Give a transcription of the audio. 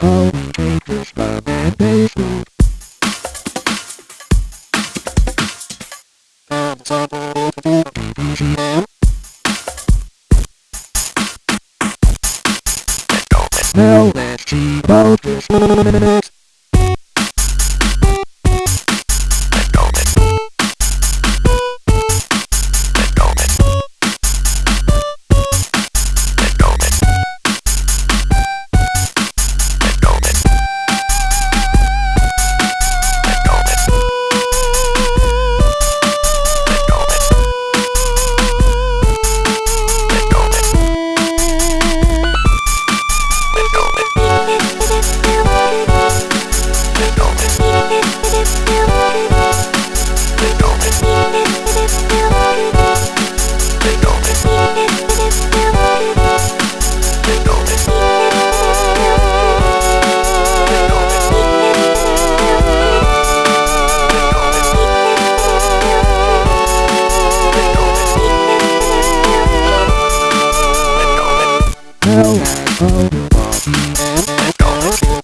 Call Capers Bob and Basement. And Saturday the BBCM. Now let's see about this minute. Now let's